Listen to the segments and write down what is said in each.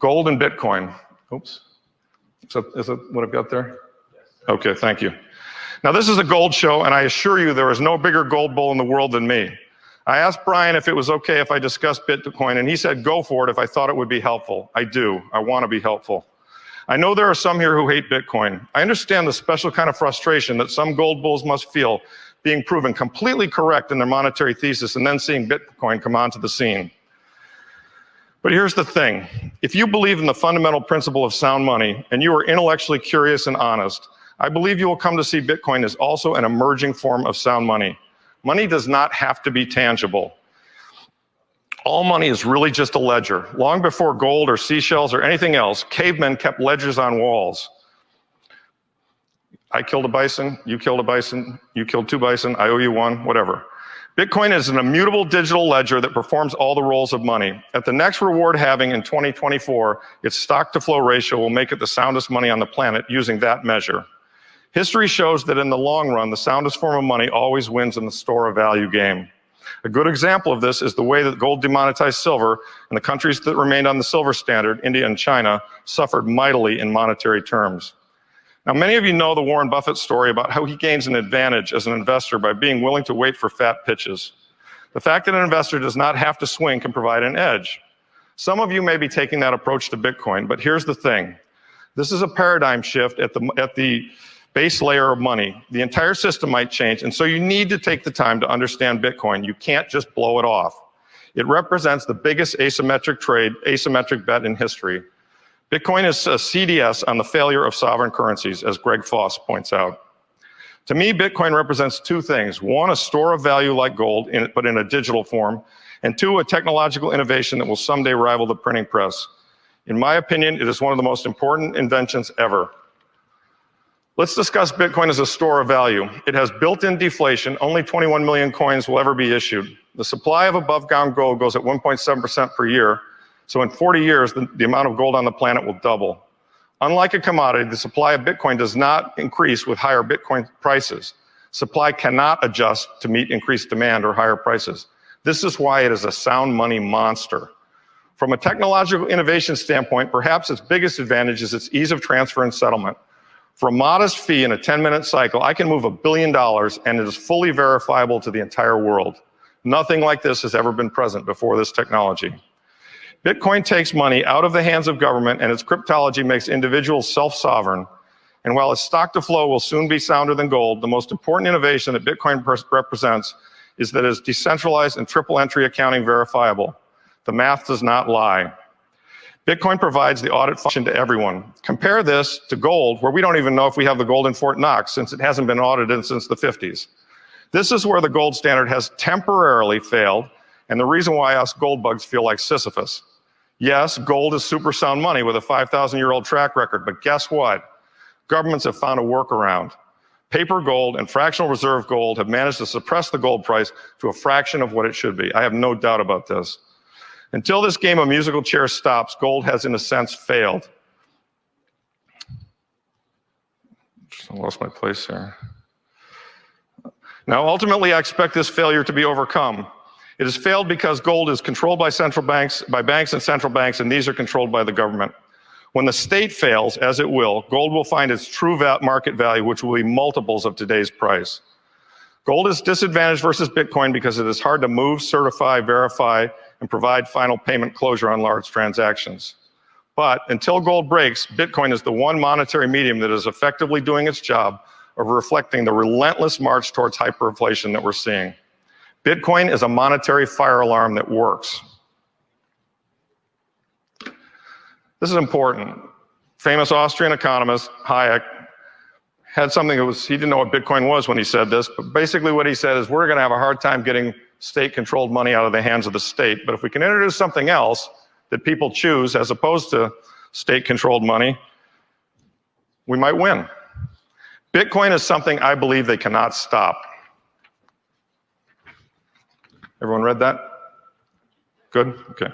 Gold and Bitcoin. Oops. Is that, is that what I've got there? Okay, thank you. Now, this is a gold show, and I assure you there is no bigger gold bull in the world than me. I asked Brian if it was okay if I discussed Bitcoin, and he said go for it if I thought it would be helpful. I do. I want to be helpful. I know there are some here who hate Bitcoin. I understand the special kind of frustration that some gold bulls must feel being proven completely correct in their monetary thesis and then seeing Bitcoin come onto the scene. But here's the thing. If you believe in the fundamental principle of sound money and you are intellectually curious and honest, I believe you will come to see Bitcoin as also an emerging form of sound money. Money does not have to be tangible. All money is really just a ledger. Long before gold or seashells or anything else, cavemen kept ledgers on walls. I killed a bison, you killed a bison, you killed two bison, I owe you one, whatever. Bitcoin is an immutable digital ledger that performs all the roles of money. At the next reward halving in 2024, its stock to flow ratio will make it the soundest money on the planet using that measure. History shows that in the long run, the soundest form of money always wins in the store of value game. A good example of this is the way that gold demonetized silver, and the countries that remained on the silver standard, India and China, suffered mightily in monetary terms. Now, many of you know the Warren Buffett story about how he gains an advantage as an investor by being willing to wait for fat pitches. The fact that an investor does not have to swing can provide an edge. Some of you may be taking that approach to Bitcoin, but here's the thing. This is a paradigm shift at the, at the base layer of money. The entire system might change, and so you need to take the time to understand Bitcoin. You can't just blow it off. It represents the biggest asymmetric trade, asymmetric bet in history. Bitcoin is a CDS on the failure of sovereign currencies, as Greg Foss points out. To me, Bitcoin represents two things. One, a store of value like gold, in, but in a digital form. And two, a technological innovation that will someday rival the printing press. In my opinion, it is one of the most important inventions ever. Let's discuss Bitcoin as a store of value. It has built-in deflation. Only 21 million coins will ever be issued. The supply of above ground gold goes at 1.7% per year. So in 40 years, the, the amount of gold on the planet will double. Unlike a commodity, the supply of Bitcoin does not increase with higher Bitcoin prices. Supply cannot adjust to meet increased demand or higher prices. This is why it is a sound money monster. From a technological innovation standpoint, perhaps its biggest advantage is its ease of transfer and settlement. For a modest fee in a 10-minute cycle, I can move a billion dollars and it is fully verifiable to the entire world. Nothing like this has ever been present before this technology. Bitcoin takes money out of the hands of government and its cryptology makes individuals self-sovereign. And while its stock to flow will soon be sounder than gold, the most important innovation that Bitcoin represents is that it is decentralized and triple entry accounting verifiable. The math does not lie. Bitcoin provides the audit function to everyone. Compare this to gold, where we don't even know if we have the gold in Fort Knox since it hasn't been audited since the 50s. This is where the gold standard has temporarily failed, and the reason why us gold bugs feel like Sisyphus. Yes, gold is super sound money with a 5,000 year old track record, but guess what? Governments have found a workaround. Paper gold and fractional reserve gold have managed to suppress the gold price to a fraction of what it should be. I have no doubt about this. Until this game of musical chairs stops, gold has, in a sense, failed. I lost my place there. Now, ultimately, I expect this failure to be overcome. It has failed because gold is controlled by central banks, by banks and central banks, and these are controlled by the government. When the state fails, as it will, gold will find its true market value, which will be multiples of today's price. Gold is disadvantaged versus Bitcoin because it is hard to move, certify, verify, and provide final payment closure on large transactions. But until gold breaks, Bitcoin is the one monetary medium that is effectively doing its job of reflecting the relentless march towards hyperinflation that we're seeing. Bitcoin is a monetary fire alarm that works. This is important. Famous Austrian economist Hayek had something that was, he didn't know what Bitcoin was when he said this, but basically what he said is we're gonna have a hard time getting state-controlled money out of the hands of the state. But if we can introduce something else that people choose as opposed to state-controlled money, we might win. Bitcoin is something I believe they cannot stop. Everyone read that? Good? Okay.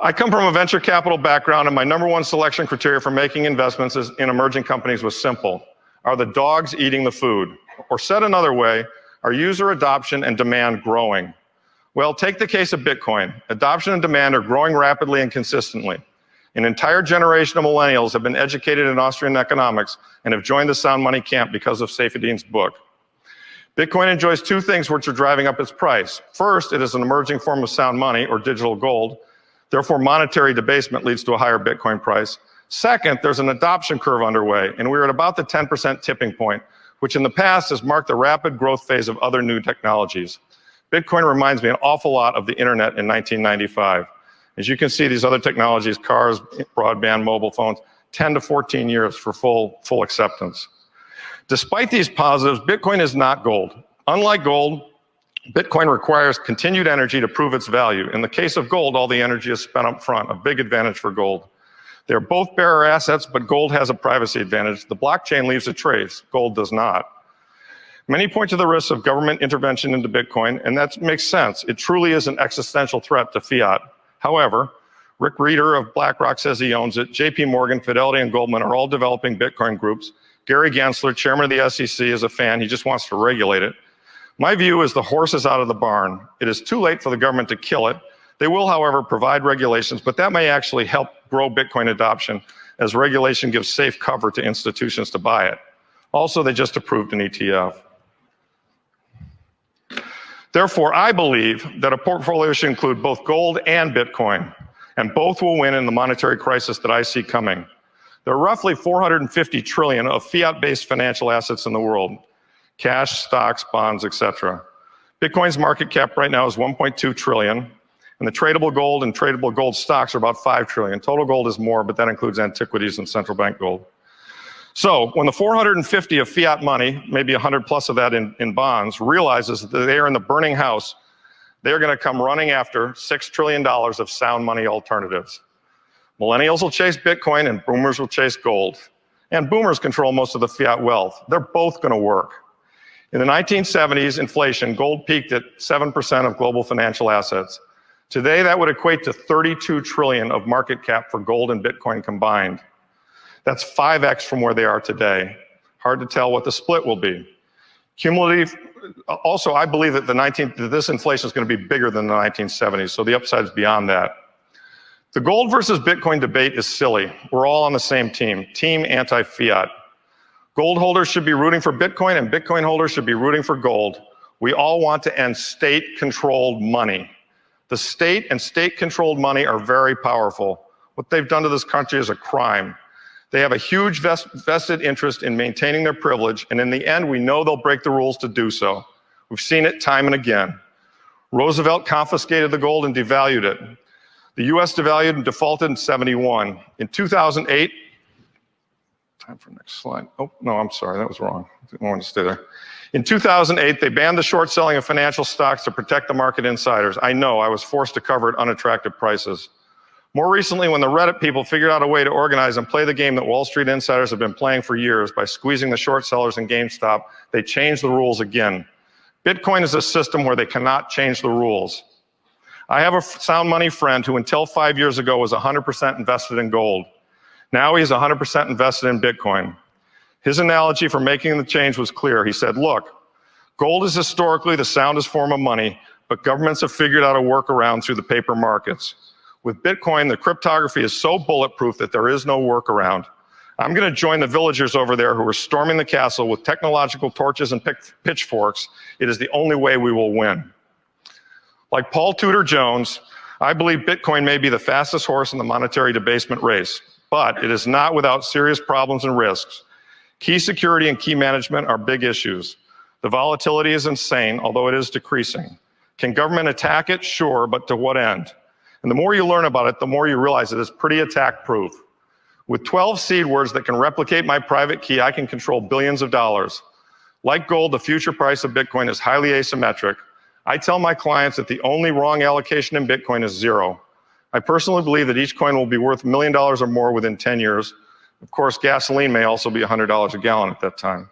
I come from a venture capital background and my number one selection criteria for making investments in emerging companies was simple. Are the dogs eating the food? Or said another way, are user adoption and demand growing? Well, take the case of Bitcoin. Adoption and demand are growing rapidly and consistently. An entire generation of millennials have been educated in Austrian economics and have joined the sound money camp because of Saifedean's book. Bitcoin enjoys two things which are driving up its price. First, it is an emerging form of sound money or digital gold. Therefore, monetary debasement leads to a higher Bitcoin price. Second, there's an adoption curve underway, and we're at about the 10% tipping point, which in the past has marked the rapid growth phase of other new technologies. Bitcoin reminds me an awful lot of the internet in 1995. As you can see, these other technologies, cars, broadband, mobile phones, 10 to 14 years for full, full acceptance. Despite these positives, Bitcoin is not gold. Unlike gold, Bitcoin requires continued energy to prove its value. In the case of gold, all the energy is spent up front, a big advantage for gold. They're both bearer assets, but gold has a privacy advantage. The blockchain leaves a trace, gold does not. Many point to the risks of government intervention into Bitcoin, and that makes sense. It truly is an existential threat to fiat. However, Rick Rieder of BlackRock says he owns it. JP Morgan, Fidelity, and Goldman are all developing Bitcoin groups. Gary Gensler, chairman of the SEC, is a fan. He just wants to regulate it. My view is the horse is out of the barn. It is too late for the government to kill it. They will, however, provide regulations, but that may actually help grow Bitcoin adoption as regulation gives safe cover to institutions to buy it. Also, they just approved an ETF. Therefore, I believe that a portfolio should include both gold and Bitcoin, and both will win in the monetary crisis that I see coming. There are roughly 450 trillion of fiat-based financial assets in the world, cash, stocks, bonds, etc. Bitcoin's market cap right now is 1.2 trillion, and the tradable gold and tradable gold stocks are about 5 trillion. Total gold is more, but that includes antiquities and central bank gold. So when the 450 of fiat money, maybe 100 plus of that in, in bonds, realizes that they are in the burning house, they're going to come running after $6 trillion of sound money alternatives. Millennials will chase Bitcoin and boomers will chase gold. And boomers control most of the fiat wealth. They're both going to work. In the 1970s, inflation, gold peaked at 7% of global financial assets. Today, that would equate to 32 trillion of market cap for gold and Bitcoin combined. That's 5x from where they are today. Hard to tell what the split will be. Cumulative, also, I believe that the 19, that this inflation is going to be bigger than the 1970s, so the upside is beyond that. The gold versus Bitcoin debate is silly. We're all on the same team, team anti-fiat. Gold holders should be rooting for Bitcoin and Bitcoin holders should be rooting for gold. We all want to end state-controlled money. The state and state-controlled money are very powerful. What they've done to this country is a crime. They have a huge vest vested interest in maintaining their privilege, and in the end, we know they'll break the rules to do so. We've seen it time and again. Roosevelt confiscated the gold and devalued it. The US devalued and defaulted in 71. In 2008, time for next slide. Oh, no, I'm sorry, that was wrong. I want to stay there. In 2008, they banned the short selling of financial stocks to protect the market insiders. I know, I was forced to cover at unattractive prices. More recently, when the Reddit people figured out a way to organize and play the game that Wall Street insiders have been playing for years by squeezing the short sellers in GameStop, they changed the rules again. Bitcoin is a system where they cannot change the rules. I have a sound money friend who until five years ago was 100% invested in gold. Now he's 100% invested in Bitcoin. His analogy for making the change was clear. He said, look, gold is historically the soundest form of money, but governments have figured out a workaround through the paper markets. With Bitcoin, the cryptography is so bulletproof that there is no workaround. I'm going to join the villagers over there who are storming the castle with technological torches and pitchforks. It is the only way we will win. Like Paul Tudor Jones, I believe Bitcoin may be the fastest horse in the monetary debasement race, but it is not without serious problems and risks. Key security and key management are big issues. The volatility is insane, although it is decreasing. Can government attack it? Sure, but to what end? And the more you learn about it, the more you realize it is pretty attack proof. With 12 seed words that can replicate my private key, I can control billions of dollars. Like gold, the future price of Bitcoin is highly asymmetric. I tell my clients that the only wrong allocation in Bitcoin is zero. I personally believe that each coin will be worth a million dollars or more within 10 years, of course, gasoline may also be $100 a gallon at that time.